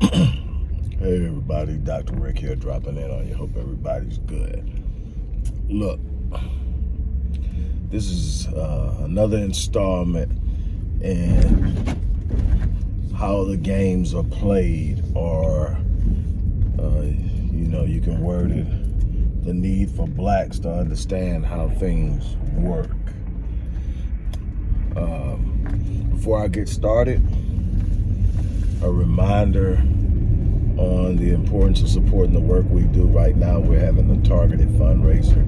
hey everybody, Dr. Rick here dropping in on you. Hope everybody's good. Look, this is uh, another installment in how the games are played or uh, you know, you can word it, the need for blacks to understand how things work. Um, before I get started, a reminder on the importance of supporting the work we do right now. We're having a targeted fundraiser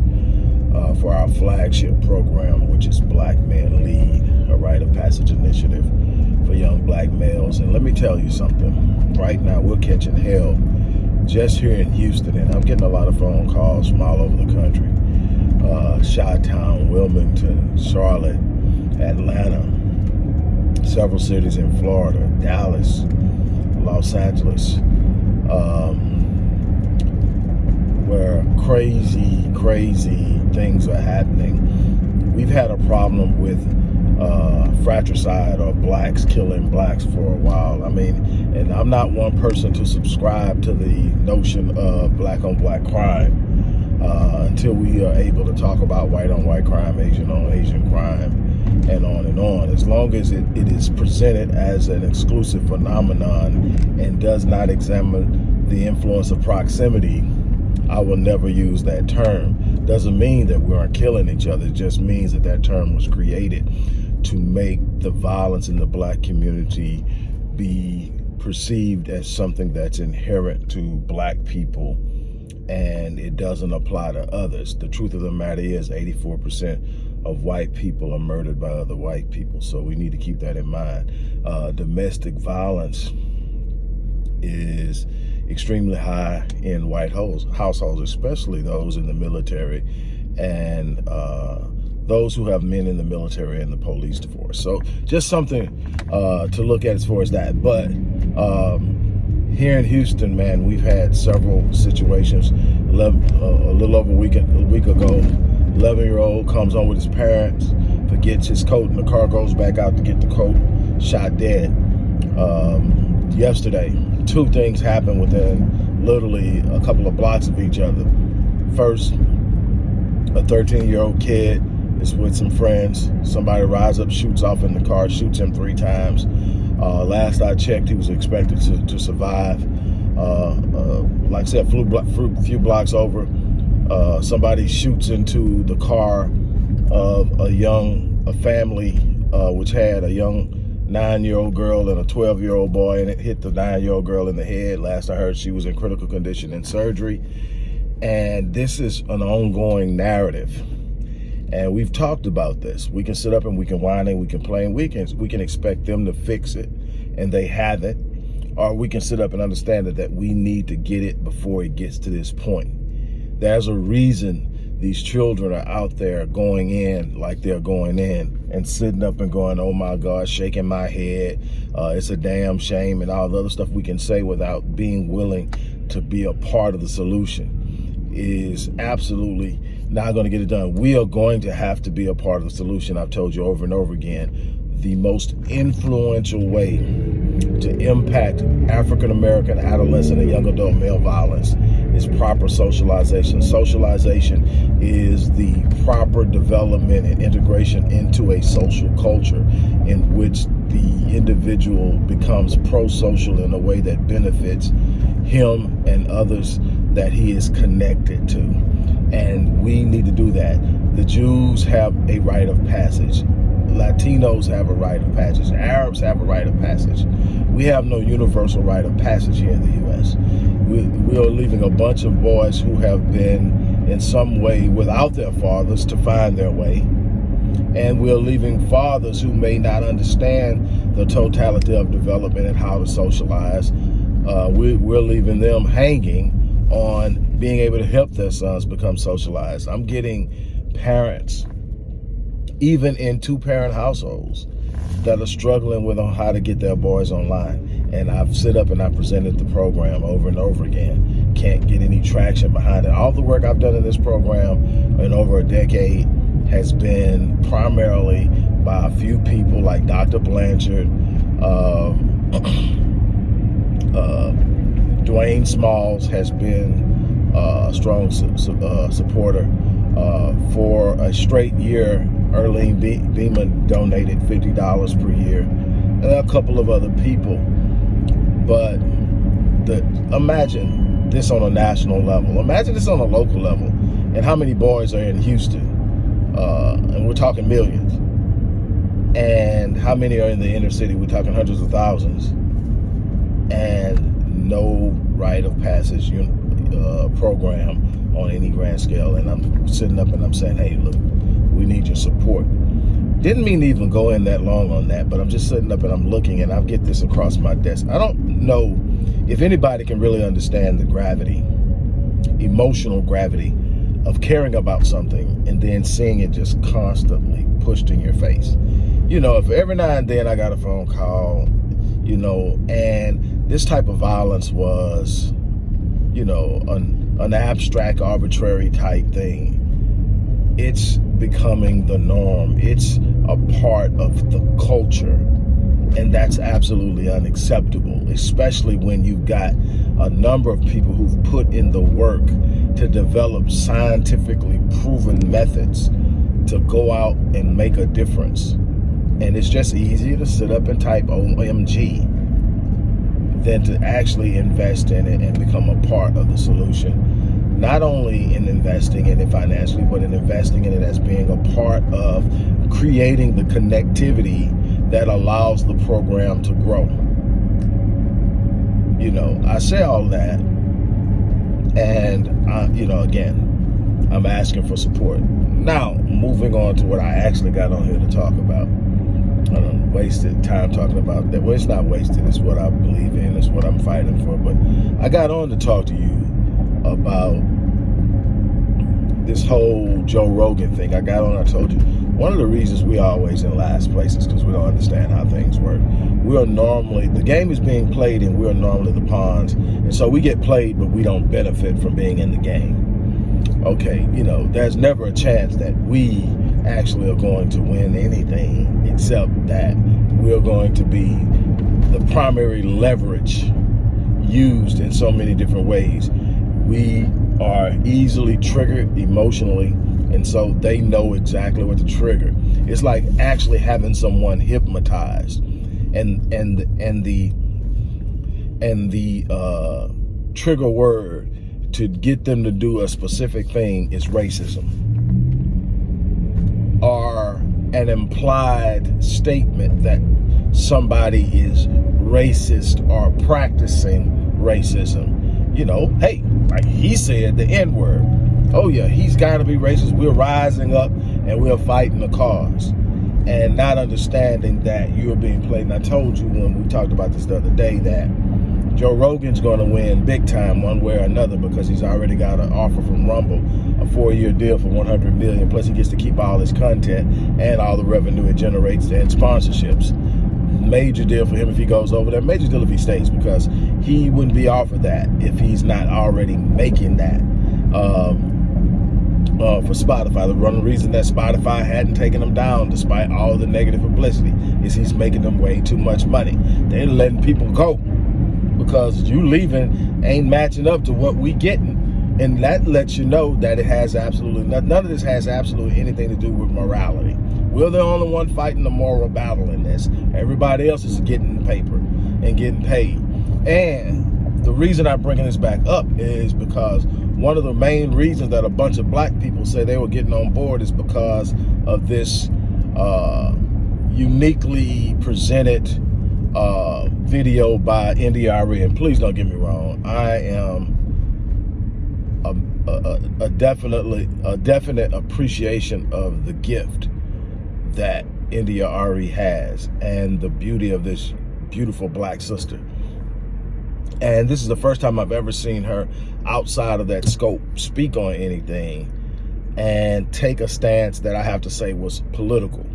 uh, for our flagship program, which is Black Men Lead, a rite of passage initiative for young black males. And let me tell you something, right now we're catching hell just here in Houston, and I'm getting a lot of phone calls from all over the country. Uh, Chi-Town, Wilmington, Charlotte, Atlanta, several cities in Florida, Dallas, Los Angeles, um, where crazy, crazy things are happening. We've had a problem with uh, fratricide or blacks killing blacks for a while. I mean, and I'm not one person to subscribe to the notion of black on black crime uh, until we are able to talk about white on white crime, Asian on Asian crime, and on and on. As long as it, it is presented as an exclusive phenomenon and does not examine the influence of proximity, I will never use that term. Doesn't mean that we aren't killing each other. It just means that that term was created to make the violence in the black community be perceived as something that's inherent to black people and it doesn't apply to others. The truth of the matter is 84% of white people are murdered by other white people. So we need to keep that in mind. Uh, domestic violence is extremely high in white households, especially those in the military and uh, those who have men in the military and the police force. So just something uh, to look at as far as that. But um, here in Houston, man, we've had several situations. 11, uh, a little over a week, a week ago, 11-year-old comes home with his parents, forgets his coat and the car, goes back out to get the coat, shot dead. Um, yesterday, two things happened within literally a couple of blocks of each other. First, a 13-year-old kid is with some friends. Somebody rides up, shoots off in the car, shoots him three times. Last I checked, he was expected to, to survive. Uh, uh, like I said, flew, a few blocks over. Uh, somebody shoots into the car of a young, a family which had a young nine-year-old girl and a 12-year-old boy, and it hit the nine-year-old girl in the head. Last I heard, she was in critical condition in surgery. And this is an ongoing narrative. And we've talked about this. We can sit up and we can whine and we can play and we can, we can expect them to fix it and they haven't. Or we can sit up and understand that, that we need to get it before it gets to this point. There's a reason these children are out there going in like they're going in and sitting up and going, oh my God, shaking my head. Uh, it's a damn shame and all the other stuff we can say without being willing to be a part of the solution is absolutely not going to get it done. We are going to have to be a part of the solution. I've told you over and over again, the most influential way to impact African-American adolescent and young adult male violence is proper socialization. Socialization is the proper development and integration into a social culture in which the individual becomes pro-social in a way that benefits him and others that he is connected to. And we need to do that. The Jews have a rite of passage. Latinos have a rite of passage. Arabs have a rite of passage. We have no universal rite of passage here in the U.S. We, we are leaving a bunch of boys who have been in some way without their fathers to find their way. And we're leaving fathers who may not understand the totality of development and how to socialize. Uh, we, we're leaving them hanging on being able to help their sons become socialized. I'm getting parents, even in two-parent households, that are struggling with on how to get their boys online. And I've sit up and I presented the program over and over again. Can't get any traction behind it. All the work I've done in this program in over a decade has been primarily by a few people like Dr. Blanchard, um, uh, Wayne Smalls has been uh, a strong su uh, supporter. Uh, for a straight year, Earlene Be Beeman donated $50 per year, and a couple of other people. But the imagine this on a national level. Imagine this on a local level, and how many boys are in Houston, uh, and we're talking millions. And how many are in the inner city? We're talking hundreds of thousands. And no rite of passage uh, program on any grand scale. And I'm sitting up and I'm saying, hey, look, we need your support. Didn't mean to even go in that long on that, but I'm just sitting up and I'm looking and I get this across my desk. I don't know if anybody can really understand the gravity, emotional gravity of caring about something and then seeing it just constantly pushed in your face. You know, if every now and then I got a phone call, you know, and this type of violence was, you know, an, an abstract, arbitrary type thing, it's becoming the norm. It's a part of the culture. And that's absolutely unacceptable, especially when you've got a number of people who've put in the work to develop scientifically proven methods to go out and make a difference. And it's just easier to sit up and type OMG than to actually invest in it and become a part of the solution. Not only in investing in it financially, but in investing in it as being a part of creating the connectivity that allows the program to grow. You know, I say all that and, I, you know, again, I'm asking for support. Now, moving on to what I actually got on here to talk about. I don't wasted time talking about that. Well, it's not wasted. It's what I believe in. It's what I'm fighting for. But I got on to talk to you about this whole Joe Rogan thing. I got on, I told you, one of the reasons we always in last place is because we don't understand how things work. We are normally, the game is being played and we are normally the pawns. And so we get played, but we don't benefit from being in the game. Okay, you know, there's never a chance that we actually are going to win anything except that we're going to be the primary leverage used in so many different ways. We are easily triggered emotionally and so they know exactly what to trigger. It's like actually having someone hypnotized and and and the and the uh, trigger word to get them to do a specific thing is racism or an implied statement that somebody is racist or practicing racism. You know, hey, like he said the N-word. Oh yeah, he's got to be racist. We're rising up and we're fighting the cause and not understanding that you're being played. And I told you when we talked about this the other day that Joe Rogan's going to win big time one way or another because he's already got an offer from Rumble, a four-year deal for 100 million. Plus, he gets to keep all his content and all the revenue it generates and sponsorships. Major deal for him if he goes over there. Major deal if he stays because he wouldn't be offered that if he's not already making that. Um, uh, for Spotify. The one reason that Spotify hadn't taken him down despite all the negative publicity is he's making them way too much money. They're letting people go because you leaving ain't matching up to what we getting. And that lets you know that it has absolutely, none of this has absolutely anything to do with morality. We're the only one fighting the moral battle in this. Everybody else is getting paper and getting paid. And the reason I'm bringing this back up is because one of the main reasons that a bunch of black people say they were getting on board is because of this uh, uniquely presented uh, video by India.Arie. And please don't get me wrong, I am a, a, a, definitely a definite appreciation of the gift that India.Arie has and the beauty of this beautiful black sister. And this is the first time I've ever seen her outside of that scope speak on anything and take a stance that I have to say was political.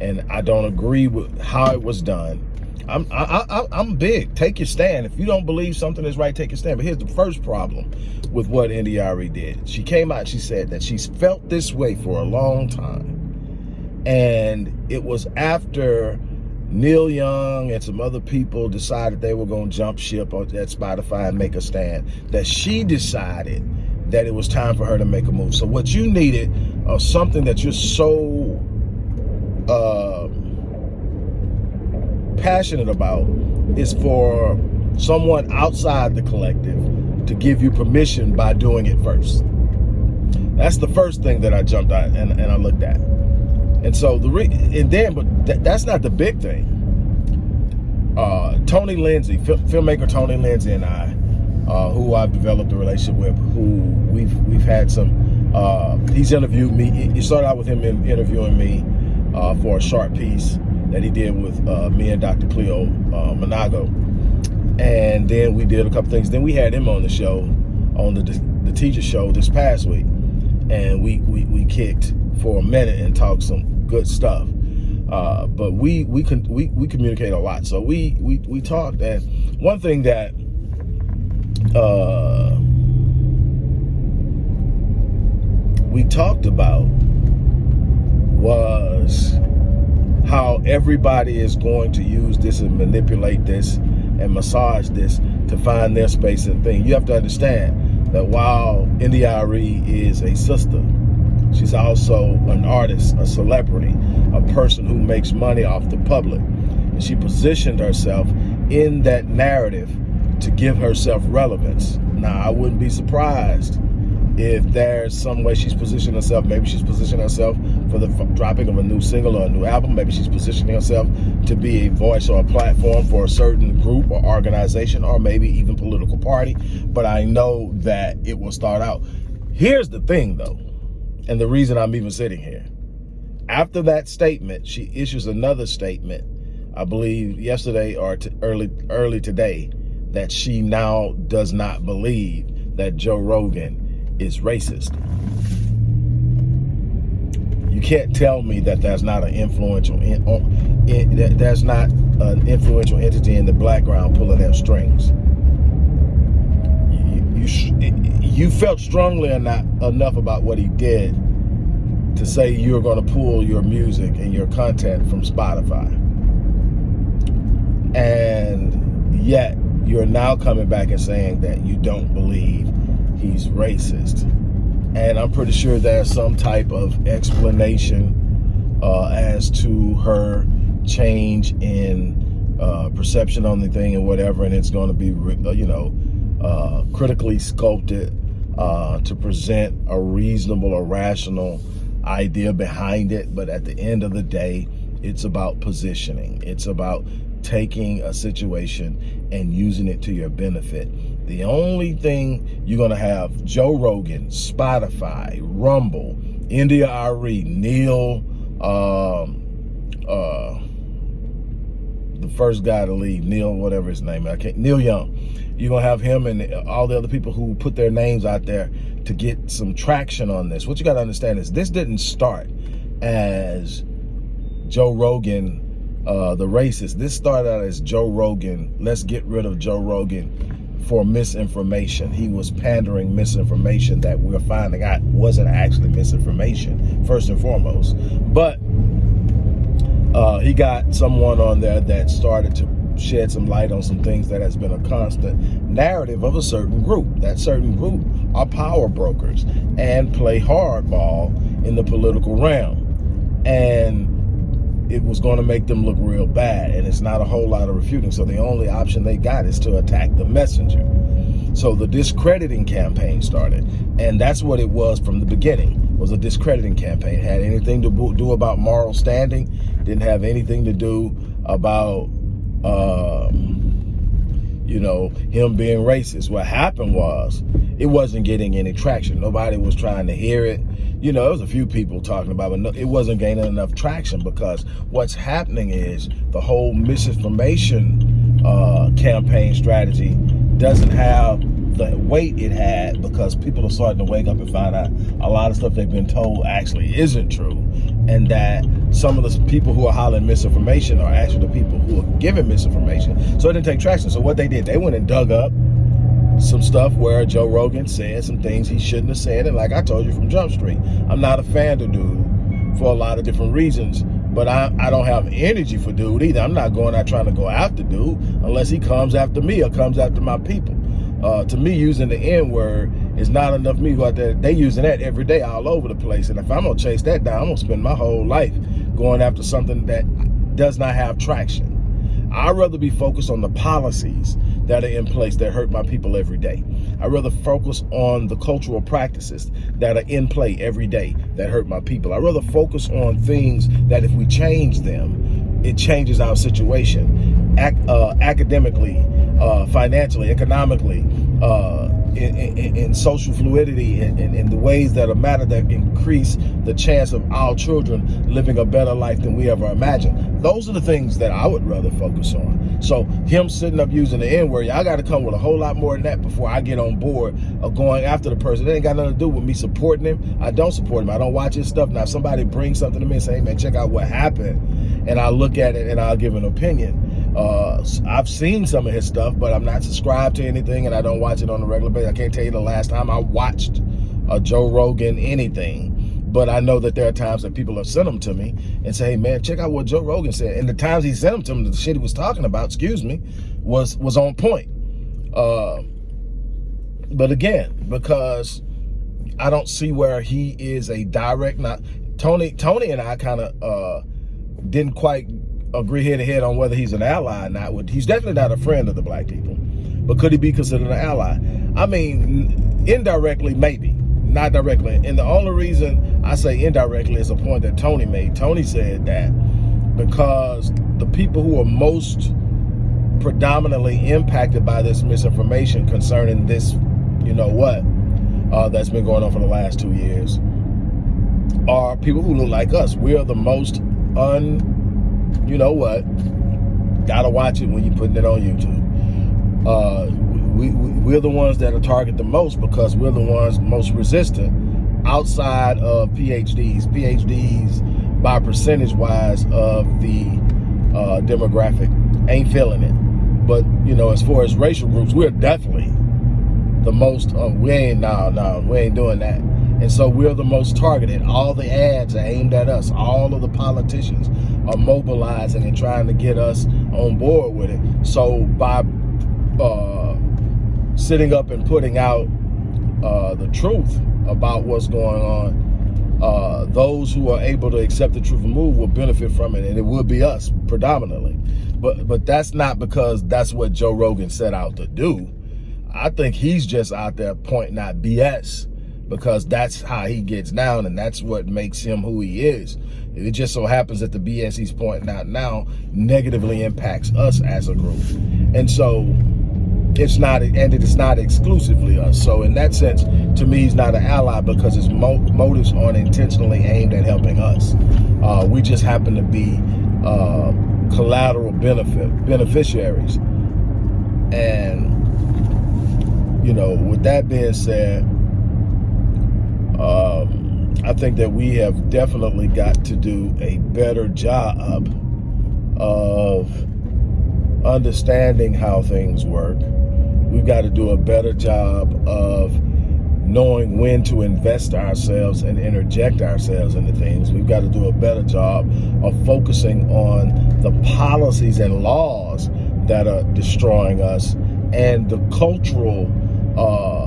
And I don't agree with how it was done. I'm I, I, I'm big. Take your stand. If you don't believe something is right, take your stand. But here's the first problem with what India.Arie did. She came out, she said that she's felt this way for a long time. And it was after Neil Young and some other people decided they were going to jump ship at Spotify and make a stand. That she decided that it was time for her to make a move. So what you needed or something that you're so uh, passionate about is for someone outside the collective to give you permission by doing it first. That's the first thing that I jumped at and, and I looked at. And so the re and then, but th that's not the big thing. Uh, Tony Lindsay, filmmaker Tony Lindsay and I, uh, who I've developed a relationship with, who we've we've had some. Uh, he's interviewed me. He started out with him in, interviewing me uh, for a short piece that he did with uh, me and Dr. Cleo uh, Manago, and then we did a couple things. Then we had him on the show, on the the teacher show this past week, and we we we kicked for a minute and talked some good stuff. Uh, but we we can we we communicate a lot. So we we we talked, and one thing that uh, we talked about was how everybody is going to use this and manipulate this and massage this to find their space and thing. You have to understand that while India.Arie is a sister, She's also an artist, a celebrity, a person who makes money off the public. And she positioned herself in that narrative to give herself relevance. Now, I wouldn't be surprised if there's some way she's positioned herself. Maybe she's positioned herself for the dropping of a new single or a new album. Maybe she's positioning herself to be a voice or a platform for a certain group or organization or maybe even political party. But I know that it will start out. Here's the thing, though and the reason I'm even sitting here. After that statement, she issues another statement, I believe yesterday or early early today, that she now does not believe that Joe Rogan is racist. You can't tell me that that's not an influential, in, in, that that's not an influential entity in the background pulling their strings. You, you, felt strongly enough, enough about what he did to say you're going to pull your music and your content from Spotify. And yet you're now coming back and saying that you don't believe he's racist. And I'm pretty sure there's some type of explanation uh, as to her change in uh, perception on the thing and whatever. And it's going to be, uh, you know, uh, critically sculpted uh, to present a reasonable or rational idea behind it. But at the end of the day, it's about positioning. It's about taking a situation and using it to your benefit. The only thing you're going to have Joe Rogan, Spotify, Rumble, India.Arie, Neil, um, uh, the first guy to leave, Neil, whatever his name, I can't, Neil Young. You're gonna have him and all the other people who put their names out there to get some traction on this. What you gotta understand is this didn't start as Joe Rogan, uh, the racist. This started out as Joe Rogan, let's get rid of Joe Rogan for misinformation. He was pandering misinformation that we're finding out wasn't actually misinformation, first and foremost. But uh, he got someone on there that started to shed some light on some things that has been a constant narrative of a certain group. That certain group are power brokers and play hardball in the political realm. And it was going to make them look real bad. And it's not a whole lot of refuting. So the only option they got is to attack the messenger. So the discrediting campaign started. And that's what it was from the beginning, was a discrediting campaign. It had anything to do about moral standing, didn't have anything to do about um, you know, him being racist. What happened was it wasn't getting any traction. Nobody was trying to hear it. You know, there was a few people talking about it, but it wasn't gaining enough traction because what's happening is the whole misinformation uh, campaign strategy doesn't have the weight it had because people are starting to wake up and find out a lot of stuff they've been told actually isn't true and that some of the people who are hollering misinformation are actually the people who are giving misinformation. So it didn't take traction. So what they did, they went and dug up some stuff where Joe Rogan said some things he shouldn't have said. And like I told you from Jump Street, I'm not a fan of dude for a lot of different reasons. but I, I don't have energy for dude either. I'm not going out trying to go after dude unless he comes after me or comes after my people. Uh, to me, using the N word is not enough me out there. They using that every day all over the place. And if I'm gonna chase that down, I'm gonna spend my whole life going after something that does not have traction. I'd rather be focused on the policies that are in place that hurt my people every day. I'd rather focus on the cultural practices that are in play every day that hurt my people. I'd rather focus on things that if we change them, it changes our situation Ac uh, academically, uh, financially, economically, uh, in, in, in, social fluidity and in, in, the ways that are matter that increase the chance of our children living a better life than we ever imagined. Those are the things that I would rather focus on. So him sitting up using the N-word, I got to come with a whole lot more than that before I get on board of going after the person. It ain't got nothing to do with me supporting him. I don't support him. I don't watch his stuff. Now, if somebody brings something to me and say, hey, man, check out what happened, and I look at it and I'll give an opinion, uh, I've seen some of his stuff, but I'm not subscribed to anything and I don't watch it on a regular basis. I can't tell you the last time I watched a Joe Rogan anything. But I know that there are times that people have sent them to me and say, hey, man, check out what Joe Rogan said. And the times he sent them to me, the shit he was talking about, excuse me, was, was on point. Uh, but again, because I don't see where he is a direct, not Tony, Tony and I kind of uh, didn't quite agree head to head on whether he's an ally or not. He's definitely not a friend of the black people, but could he be considered an ally? I mean, indirectly, maybe, not directly. And the only reason I say indirectly is a point that Tony made. Tony said that because the people who are most predominantly impacted by this misinformation concerning this, you know what, uh, that's been going on for the last two years, are people who look like us. We are the most un you know what? Gotta watch it when you're putting it on YouTube. Uh, we, we, we're the ones that are targeted the most because we're the ones most resistant outside of PhDs. PhDs by percentage wise of the uh, demographic ain't feeling it. But, you know, as far as racial groups, we're definitely the most, uh, we ain't, no, no, we ain't doing that. And so we're the most targeted. All the ads are aimed at us. All of the politicians are mobilizing and trying to get us on board with it. So by uh, sitting up and putting out uh, the truth about what's going on, uh, those who are able to accept the truth and move will benefit from it, and it will be us predominantly. But but that's not because that's what Joe Rogan set out to do. I think he's just out there pointing out BS because that's how he gets down and that's what makes him who he is. It just so happens that the BS he's pointing out now negatively impacts us as a group. And so it's not, and it's not exclusively us. So in that sense, to me, he's not an ally because his mo motives aren't intentionally aimed at helping us. Uh, we just happen to be uh, collateral benefit beneficiaries. And, you know, with that being said, um, I think that we have definitely got to do a better job of understanding how things work. We've got to do a better job of knowing when to invest ourselves and interject ourselves into things. We've got to do a better job of focusing on the policies and laws that are destroying us and the cultural uh,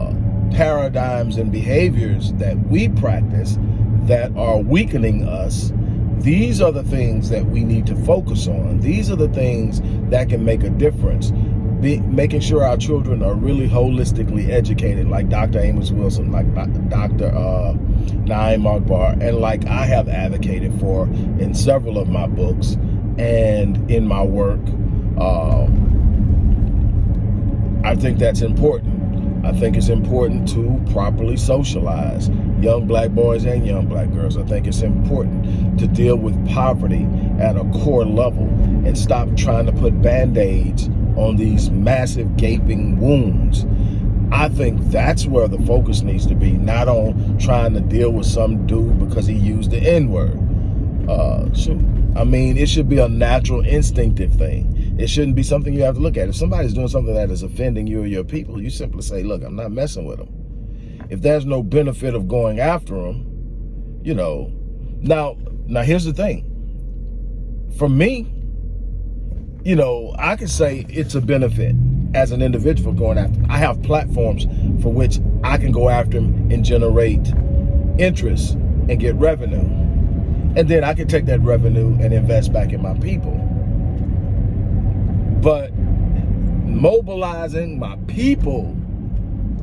paradigms and behaviors that we practice that are weakening us, these are the things that we need to focus on. These are the things that can make a difference. Be, making sure our children are really holistically educated, like Dr. Amos Wilson, like Dr. Uh, Na'im Akbar, and like I have advocated for in several of my books and in my work. Uh, I think that's important. I think it's important to properly socialize young black boys and young black girls. I think it's important to deal with poverty at a core level and stop trying to put band-aids on these massive gaping wounds. I think that's where the focus needs to be, not on trying to deal with some dude because he used the N-word. Uh, I mean, it should be a natural, instinctive thing. It shouldn't be something you have to look at. If somebody's doing something that is offending you or your people, you simply say, look, I'm not messing with them. If there's no benefit of going after them, you know, now, now here's the thing. for me, you know, I can say it's a benefit as an individual going after. I have platforms for which I can go after them and generate interest and get revenue. And then I can take that revenue and invest back in my people. But mobilizing my people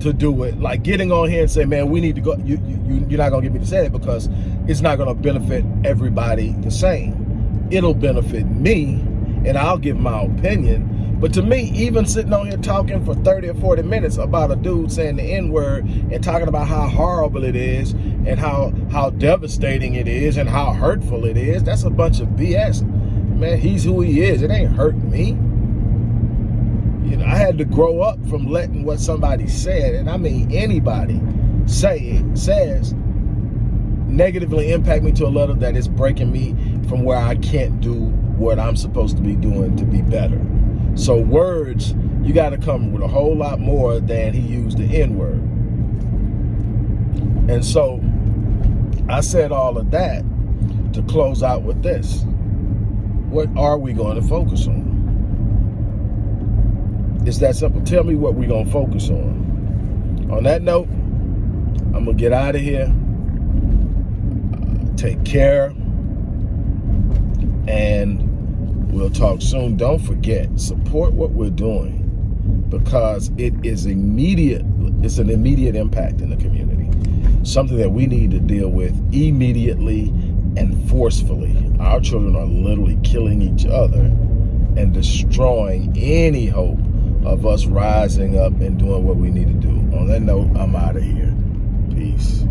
to do it, like getting on here and say, man, we need to go, you, you, you're not gonna get me to say it because it's not gonna benefit everybody the same. It'll benefit me and I'll give my opinion. But to me, even sitting on here talking for 30 or 40 minutes about a dude saying the N-word and talking about how horrible it is and how, how devastating it is and how hurtful it is, that's a bunch of BS. Man, he's who he is. It ain't hurt me. You know, I had to grow up from letting what somebody said, and I mean anybody say it, says, negatively impact me to a level that is breaking me from where I can't do what I'm supposed to be doing to be better. So words, you got to come with a whole lot more than he used the N-word. And so I said all of that to close out with this. What are we going to focus on? It's that simple. Tell me what we're going to focus on. On that note, I'm going to get out of here. Uh, take care. And we'll talk soon. Don't forget, support what we're doing because it is immediate. It's an immediate impact in the community. Something that we need to deal with immediately and forcefully. Our children are literally killing each other and destroying any hope of us rising up and doing what we need to do. On that note, I'm out of here. Peace.